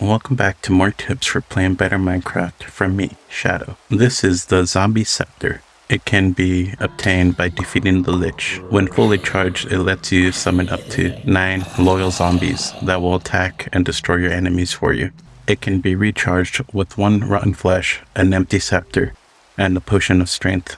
Welcome back to more tips for playing better Minecraft from me, Shadow. This is the Zombie Scepter. It can be obtained by defeating the Lich. When fully charged, it lets you summon up to 9 loyal zombies that will attack and destroy your enemies for you. It can be recharged with 1 rotten flesh, an empty scepter, and a potion of strength